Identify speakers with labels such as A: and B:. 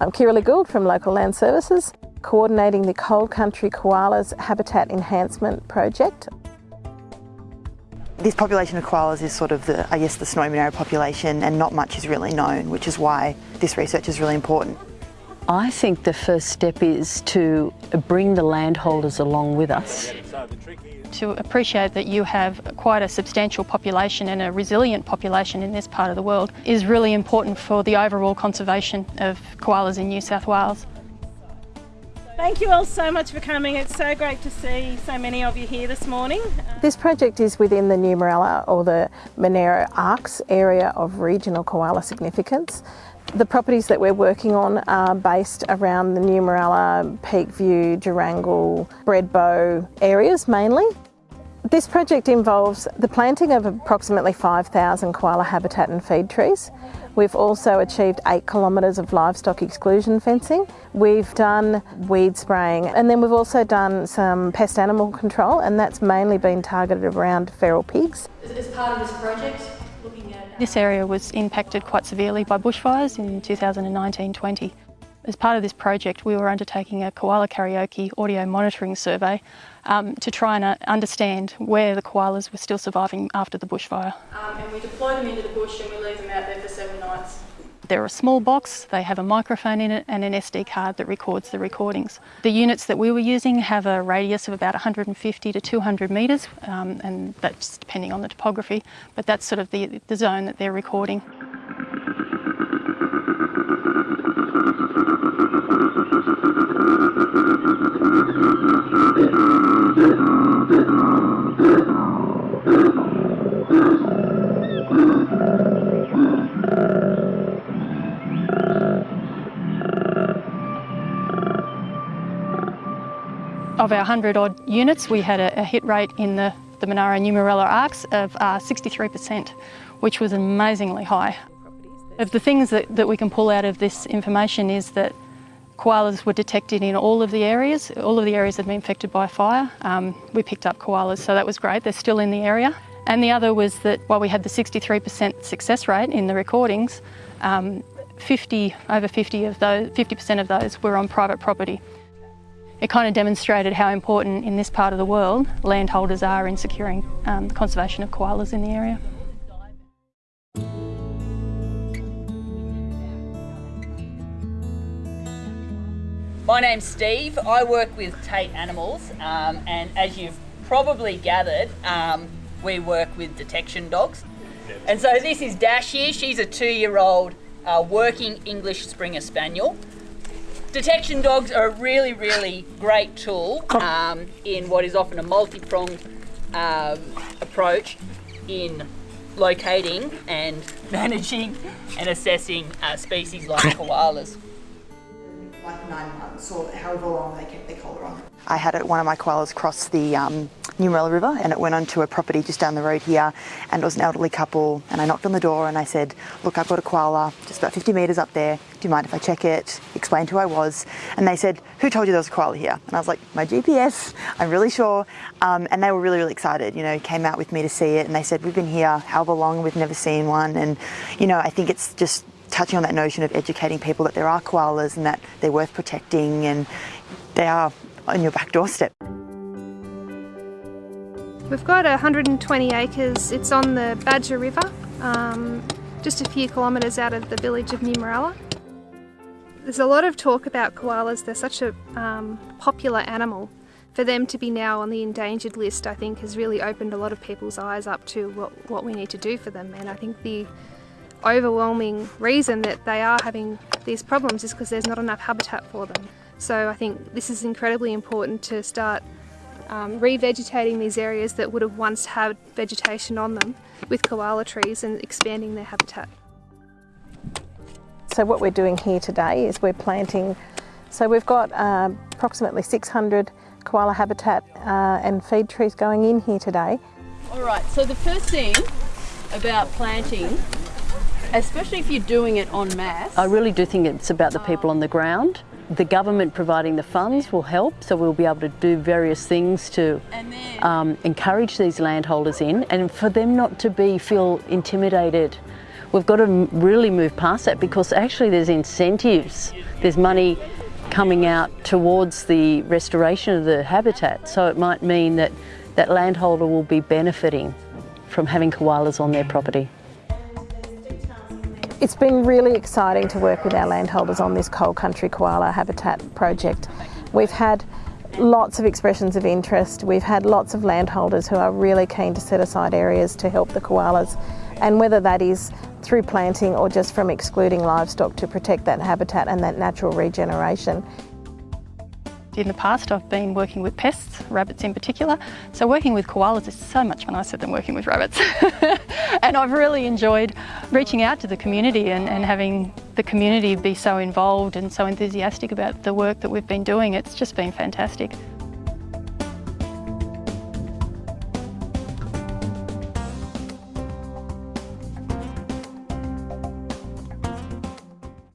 A: I'm Kiralee Gould from Local Land Services, coordinating the Cold Country Koalas Habitat Enhancement Project.
B: This population of koalas is sort of the, I guess, the snowy Monaro population and not much is really known, which is why this research is really important.
C: I think the first step is to bring the landholders along with us.
D: To appreciate that you have quite a substantial population and a resilient population in this part of the world is really important for the overall conservation of koalas in New South Wales.
E: Thank you all so much for coming. It's so great to see so many of you here this morning.
A: This project is within the Numeralla or the Monaro ARKS area of regional koala significance. The properties that we're working on are based around the Numeralla, Peakview, Jerangle, Bredbo areas mainly. This project involves the planting of approximately 5,000 koala habitat and feed trees. We've also achieved eight kilometres of livestock exclusion fencing. We've done weed spraying and then we've also done some pest animal control and that's mainly been targeted around feral pigs.
D: As part of this project, this area was impacted quite severely by bushfires in 2019-20. As part of this project, we were undertaking a koala karaoke audio monitoring survey um, to try and uh, understand where the koalas were still surviving after the bushfire. Um, and we deploy them into the bush and we leave them out there for seven nights. They're a small box, they have a microphone in it and an SD card that records the recordings. The units that we were using have a radius of about 150 to 200 metres um, and that's depending on the topography, but that's sort of the, the zone that they're recording. Of our 100 odd units, we had a, a hit rate in the, the Monaro New Morella ARKS of uh, 63%, which was amazingly high. Of the things that, that we can pull out of this information is that koalas were detected in all of the areas. All of the areas had been affected by fire. Um, we picked up koalas, so that was great. They're still in the area. And the other was that while we had the 63% success rate in the recordings, um, 50, over 50 of those, 50% of those were on private property. It kind of demonstrated how important in this part of the world landholders are in securing um, the conservation of koalas in the area.
F: My name's Steve. I work with Tate Animals, um, and as you've probably gathered, um, we work with detection dogs. And so this is Dash here. She's a two-year-old uh, working English Springer Spaniel. Detection dogs are a really, really great tool um, in what is often a multi-pronged um, approach in locating and managing and assessing uh, species like koalas.
B: Like nine months or however long they kept their collar on. I had one of my koalas cross the um, Numeralla River and it went onto a property just down the road here and it was an elderly couple and I knocked on the door and I said, look, I've got a koala just about 50 metres up there. Do you mind if I check it? Explained who I was. And they said, who told you there was a koala here? And I was like, my GPS, I'm really sure. Um, and they were really, really excited, you know, came out with me to see it and they said, we've been here however long, we've never seen one. And, you know, I think it's just touching on that notion of educating people that there are koalas and that they're worth protecting and they are on your back doorstep.
G: We've got 120 acres. It's on the Badja River, um, just a few kilometres out of the village of New. There's a lot of talk about koalas. They're such a um, popular animal. For them to be now on the endangered list, I think, has really opened a lot of people's eyes up to what, what we need to do for them. And I think the overwhelming reason that they are having these problems is because there's not enough habitat for them. So I think this is incredibly important to start um, revegetating these areas that would have once had vegetation on them with koala trees and expanding their habitat.
A: So what we're doing here today is we're planting, so we've got uh, approximately 600 koala habitat uh, and feed trees going in here today.
H: All right, so the first thing about planting especially if you're doing it en masse.
C: I really do think it's about the people on the ground. The government providing the funds will help, so we'll be able to do various things to um, encourage these landholders in and for them not to be feel intimidated We've got to really move past that because actually there's incentives, there's money coming out towards the restoration of the habitat. So it might mean that that landholder will be benefiting from having koalas on their property.
A: It's been really exciting to work with our landholders on this Cold Country koala habitat project. We've had lots of expressions of interest. We've had lots of landholders who are really keen to set aside areas to help the koalas and whether that is through planting or just from excluding livestock to protect that habitat and that natural regeneration.
D: In the past I've been working with pests, rabbits in particular, so working with koalas is so much nicer than working with rabbits. and I've really enjoyed reaching out to the community and, and having the community be so involved and so enthusiastic about the work that we've been doing. It's just been fantastic.